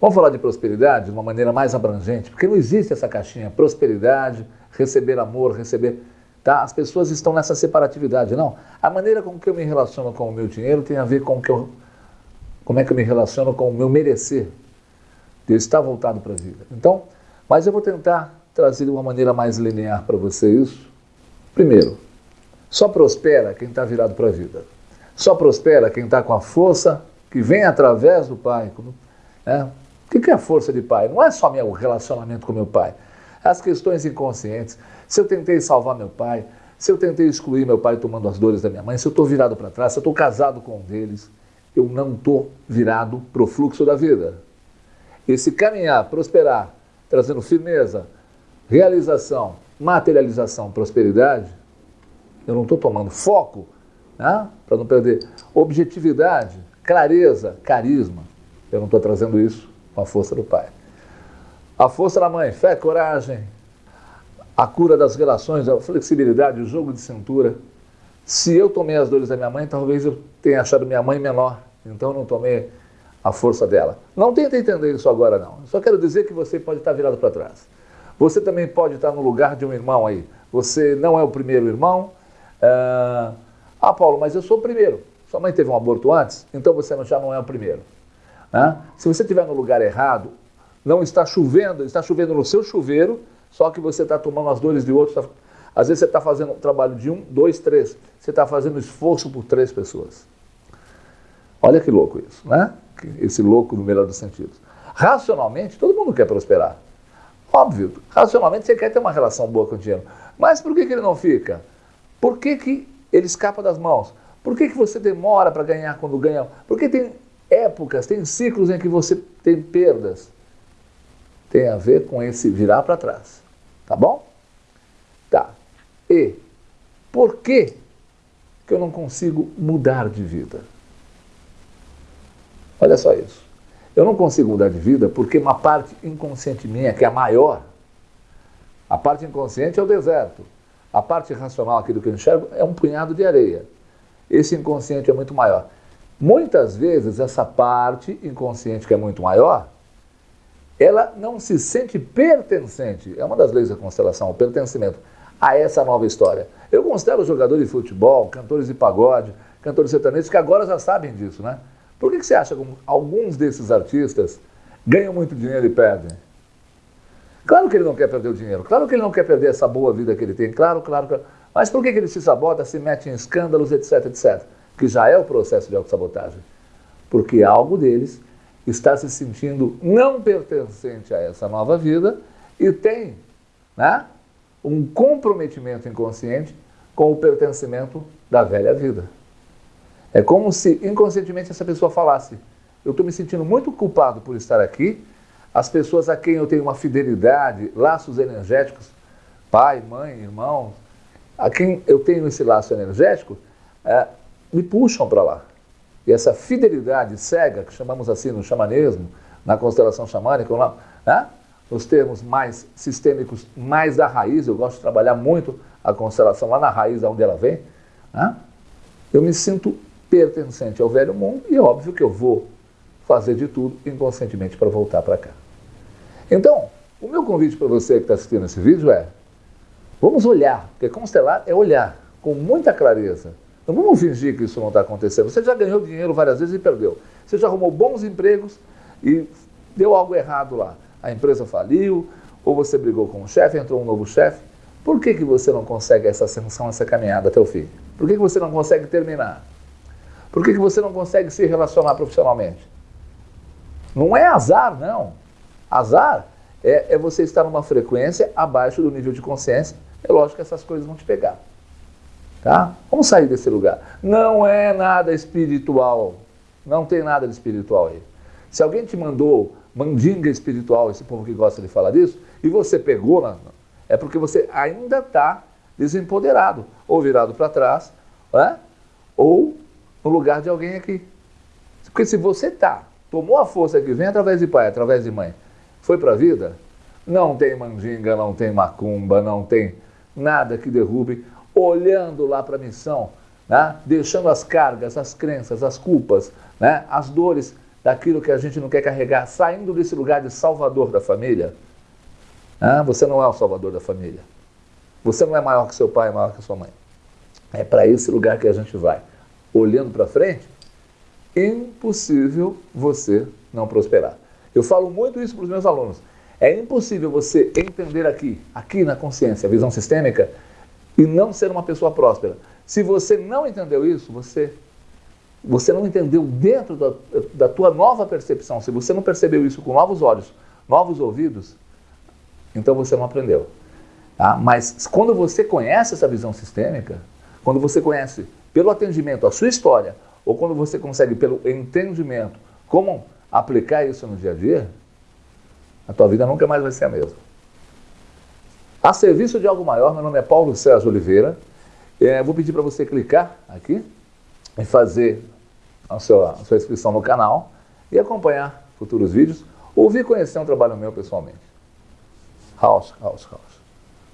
Vamos falar de prosperidade de uma maneira mais abrangente, porque não existe essa caixinha, prosperidade, receber amor, receber... Tá? As pessoas estão nessa separatividade, não. A maneira com que eu me relaciono com o meu dinheiro tem a ver com que eu, como é que eu me relaciono com o meu merecer. De estar voltado para a vida. Então, mas eu vou tentar trazer de uma maneira mais linear para você isso. Primeiro, só prospera quem está virado para a vida. Só prospera quem está com a força que vem através do Pai. Né? O que é a força de pai? Não é só meu relacionamento com meu pai. As questões inconscientes. Se eu tentei salvar meu pai, se eu tentei excluir meu pai tomando as dores da minha mãe, se eu estou virado para trás, se eu estou casado com um deles, eu não estou virado para o fluxo da vida. Esse caminhar, prosperar, trazendo firmeza, realização, materialização, prosperidade, eu não estou tomando foco, né, para não perder objetividade, clareza, carisma. Eu não estou trazendo isso com a força do pai. A força da mãe, fé, coragem, a cura das relações, a flexibilidade, o jogo de cintura. Se eu tomei as dores da minha mãe, talvez eu tenha achado minha mãe menor, então eu não tomei a força dela. Não tenta entender isso agora não. Só quero dizer que você pode estar virado para trás. Você também pode estar no lugar de um irmão aí. Você não é o primeiro irmão. Ah, ah Paulo, mas eu sou o primeiro. Sua mãe teve um aborto antes, então você já não é o primeiro. Né? Se você estiver no lugar errado, não está chovendo, está chovendo no seu chuveiro, só que você está tomando as dores de outros. Tá... Às vezes você está fazendo um trabalho de um, dois, três. Você está fazendo esforço por três pessoas. Olha que louco isso, né? Esse louco no melhor dos sentidos. Racionalmente, todo mundo quer prosperar. Óbvio, racionalmente você quer ter uma relação boa com o dinheiro. Mas por que, que ele não fica? Por que, que ele escapa das mãos? Por que, que você demora para ganhar quando ganha? Porque tem épocas, tem ciclos em que você tem perdas. Tem a ver com esse virar para trás. Tá bom? Tá. E por que, que eu não consigo mudar de vida? Olha só isso. Eu não consigo mudar de vida porque uma parte inconsciente minha, que é a maior, a parte inconsciente é o deserto. A parte racional, aquilo que eu enxergo, é um punhado de areia. Esse inconsciente é muito maior. Muitas vezes essa parte inconsciente que é muito maior, ela não se sente pertencente, é uma das leis da constelação, o pertencimento a essa nova história. Eu constelo jogadores de futebol, cantores de pagode, cantores sertanejos que agora já sabem disso, né? Por que, que você acha que alguns desses artistas ganham muito dinheiro e perdem? Claro que ele não quer perder o dinheiro, claro que ele não quer perder essa boa vida que ele tem, claro, claro, claro. Mas por que, que ele se sabota, se mete em escândalos, etc, etc? Que já é o processo de autossabotagem, porque algo deles está se sentindo não pertencente a essa nova vida e tem né, um comprometimento inconsciente com o pertencimento da velha vida. É como se inconscientemente essa pessoa falasse: Eu estou me sentindo muito culpado por estar aqui, as pessoas a quem eu tenho uma fidelidade, laços energéticos, pai, mãe, irmão, a quem eu tenho esse laço energético, é, me puxam para lá. E essa fidelidade cega, que chamamos assim no xamanismo, na constelação xamânica, lá, né? nos termos mais sistêmicos, mais da raiz, eu gosto de trabalhar muito a constelação lá na raiz, onde ela vem, né? eu me sinto pertencente ao velho mundo e é óbvio que eu vou fazer de tudo inconscientemente para voltar para cá. Então, o meu convite para você que está assistindo esse vídeo é, vamos olhar, porque constelar é olhar com muita clareza não vamos fingir que isso não está acontecendo. Você já ganhou dinheiro várias vezes e perdeu. Você já arrumou bons empregos e deu algo errado lá. A empresa faliu, ou você brigou com o chefe, entrou um novo chefe. Por que, que você não consegue essa ascensão, essa caminhada até o fim? Por que, que você não consegue terminar? Por que, que você não consegue se relacionar profissionalmente? Não é azar, não. Azar é, é você estar numa frequência abaixo do nível de consciência. É lógico que essas coisas vão te pegar. Tá? Vamos sair desse lugar. Não é nada espiritual. Não tem nada de espiritual aí. Se alguém te mandou mandinga espiritual, esse povo que gosta de falar disso, e você pegou, é porque você ainda está desempoderado, ou virado para trás, né? ou no lugar de alguém aqui. Porque se você está, tomou a força que vem através de pai, através de mãe, foi para a vida, não tem mandinga, não tem macumba, não tem nada que derrube olhando lá para a missão, né? deixando as cargas, as crenças, as culpas, né? as dores daquilo que a gente não quer carregar, saindo desse lugar de salvador da família. Ah, você não é o salvador da família. Você não é maior que seu pai, maior que sua mãe. É para esse lugar que a gente vai. Olhando para frente, impossível você não prosperar. Eu falo muito isso para os meus alunos. É impossível você entender aqui, aqui na consciência, a visão sistêmica, e não ser uma pessoa próspera. Se você não entendeu isso, você, você não entendeu dentro da, da tua nova percepção, se você não percebeu isso com novos olhos, novos ouvidos, então você não aprendeu. Tá? Mas quando você conhece essa visão sistêmica, quando você conhece pelo atendimento a sua história, ou quando você consegue pelo entendimento como aplicar isso no dia a dia, a tua vida nunca mais vai ser a mesma. A serviço de algo maior, meu nome é Paulo César Oliveira. É, vou pedir para você clicar aqui e fazer a sua, a sua inscrição no canal e acompanhar futuros vídeos, ouvir e conhecer um trabalho meu pessoalmente. House, house, house.